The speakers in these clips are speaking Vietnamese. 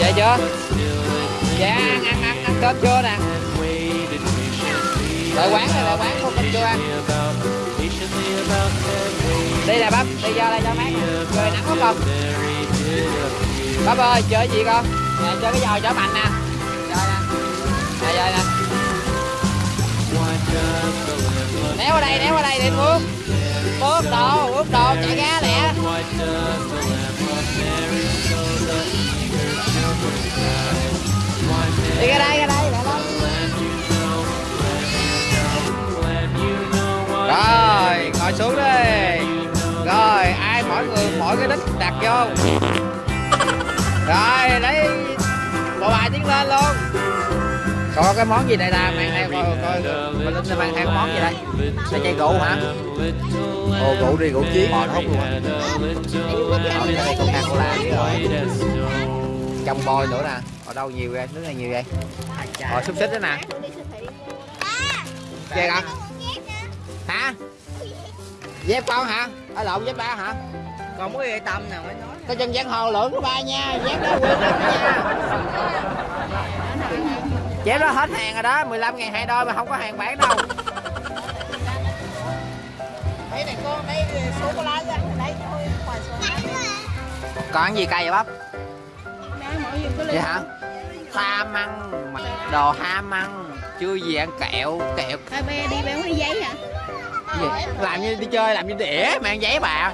dạ chưa? Dạ ăn ăn ăn ăn cơm chưa nè. Đợi quán này đợi quán có cơm chưa ăn. Đi nè bắp đi ra đây cho mát trời nắng quá không? bắp ơi chơi gì con? Nè chơi cái giò chở mạnh nè. Chơi nè. Nè chơi nè. Néo qua đây néo qua đây đi phước, phước đồ phước đồ chạy ra lẹ đi ra đây ra đây rồi ngồi xuống đi. Rồi ai mỗi người mỗi cái đích đặt vô. Rồi lấy bộ bài tiến lên luôn. Có cái món gì đây ta? Mang theo coi coi mình linh mang theo cái món gì đây? Đây chai rượu hả? Ồ rượu đi rượu chiến. Bò nó hút luôn á ở đây coca cola rồi trong bôi nữa nè. Ở đâu nhiều vậy? Nước này nhiều vậy? Rồi xúc xích đó nè. Chơi con hả? Dép con hả? Ở lộn dép ba hả? Còn có gì tâm nào mới nói có chân giang hồ lưỡng của ba nha. Dép đó quyên đó nha. Dép đó hết hàng rồi đó. 15 ngàn hai đôi mà không có hàng bán đâu. Đây này con đây số cô lá ra. Đây thôi còn gì cay vậy bắp? có vậy hả? Ham ăn đồ ham ăn chưa gì ăn kẹo kẹo. Hai be đi béo đi giấy hả? Gì? làm như đi chơi làm như đĩa mà ăn giấy bà.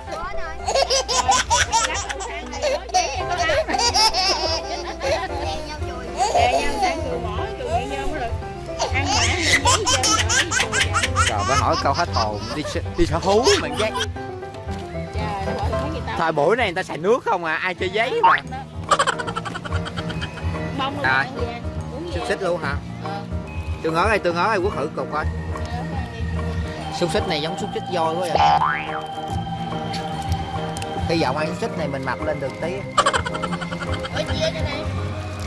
Trời mới hỏi câu hết hồn đi đi sở hú mà giấy thời buổi này người ta xài nước không à ai chơi giấy mà Rồi. xúc xích luôn hả? Tôi ngó đây tôi ngó đây quốc thử cục coi xúc xích này giống xúc xích voi quá vậy. Hy vọng ăn xúc xích này mình mập lên được tí.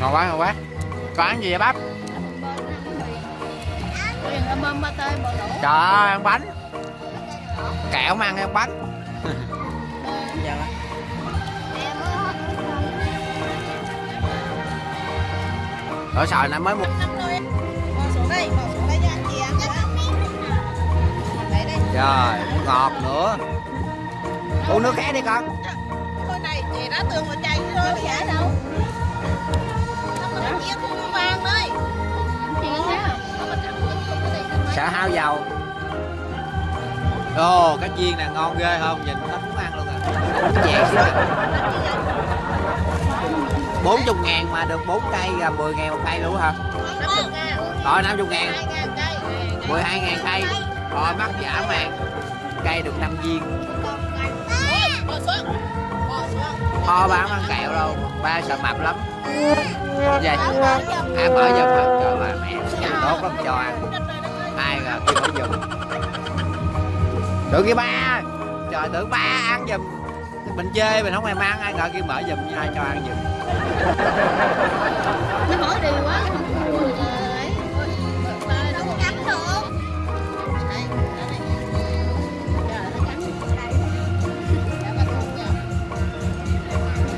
Ngon quá ngon quá. Có ăn gì vậy bắp trời ơi ăn bánh. Kẹo mà ăn ăn bánh ở sợi nãy mới một trời ngọt nữa. Uống nước khác đi con. Thôi này chị đã tường mà chạy thôi giả đâu sợ hao dầu ồ, cái chiên này ngon ghê không? Nhìn nó muốn ăn luôn à. Chè à. 40 ngàn mà được 4 cây là 10 ngàn một cây luôn hả? Rồi 50 ngàn. 12 ngàn cây. Rồi mắc giả mà Cây được 5 viên. Kho bán ăn kẹo đâu. Ba sợ mập lắm. Vậy À mở giùm hả? Trời bà mẹ. Tốt lắm cho ăn. Ai rồi kêu mở giùm. Được kia ba. Trời, tưởng ba ăn giùm. Mình chơi, mình không thèm ăn. Ai ngờ kia mở giùm cho ăn giùm. Nó hỏi đi quá.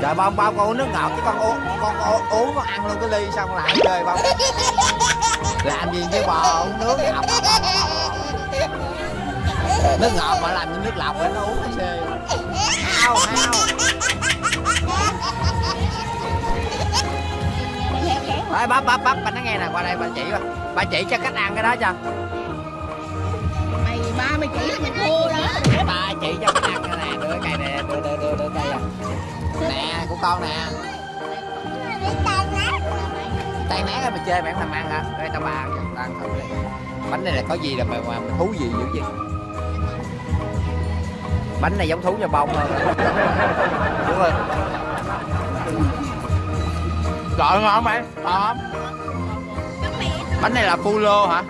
Trời bao bao con uống nước ngọt chứ con uống con, con uống con ăn luôn cái ly xong lại chơi bao làm gì với bò uống nước ngọt nước ngọt mà làm như nước lọc để nó uống nó xê hao hao. Ê, bắp bắp bắp bà nói nghe nè qua đây bà chỉ bà bà chỉ cho cách ăn cái đó cho. Mày ba mày chỉ là mày thua đó bà chỉ cho cách ăn cái nè đưa cái cây nè đưa đưa đưa đưa cây à. Nè của con nè. Tay né mà chơi mày không thèm ăn hả? Đây tao bà tao ăn thử đi. Bánh này là có gì là mà, mà thú gì dữ vậy? Bánh này giống thú cho bông thôi đúng rồi Gọi ngon mày. Ngon bánh này là fulo hả?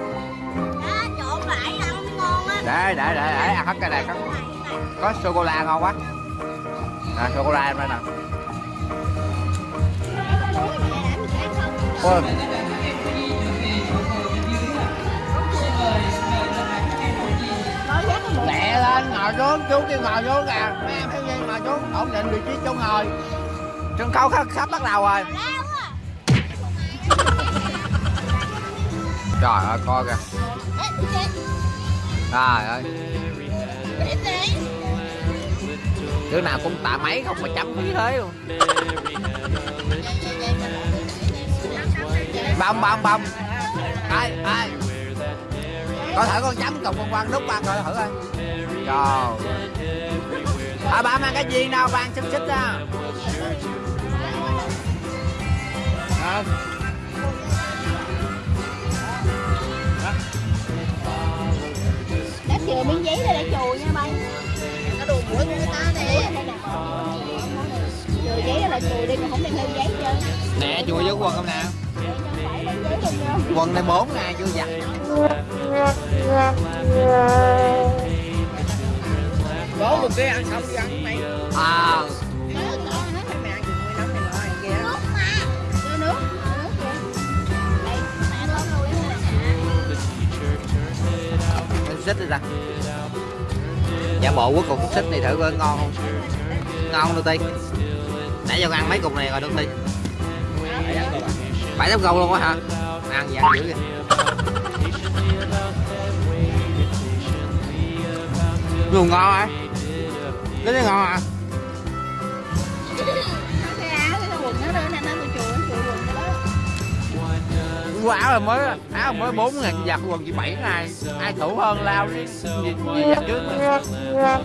Để để để để ăn hết cái này có có sô cô la ngon quá. Nè sô cô la em đây nè. Ôi. lẹ lên ngồi xuống chú kêu ngồi xuống kìa mấy em thiếu nhi ngồi xuống. Ổn định vị trí chỗ ngồi. Sân khấu sắp, sắp bắt đầu rồi. Trời ơi coi kìa. Trời ơi. Đứa nào cũng tạ mấy không mà chấm như thế luôn. Bông bông bông ai ai? Coi thử con chấm cùng con quăng đúc quăng coi thử coi. Trời. À ba mang cái gì đâu ban xích xích đó à. Giấy là chùi đi, không đem theo giấy chưa nè chui với quần không nè? Quần này bốn ngày chưa giặt. Có một cái ăn xong đi ăn mày à. Nước đó, nước Mày ăn chừng 10 năm mày ngon ăn kìa Nước mà Đưa nước, đưa nước kìa Đây, mẹ con nuôi nè xích đi ra giả bộ cuối cùng xích này thử coi ngon không? Ngon đâu ti nãy giờ ăn mấy cục này rồi đâu ti bảy tấm gâu luôn á hả? Ăn gì ăn dữ kìa luôn ngon hả? Cái này ngon hả? Quá áo, cái quần áo là mới áo mới bốn ngàn giặt quần chỉ bảy ngày ai thủ hơn lao đi gì, gì giặt trước. Mà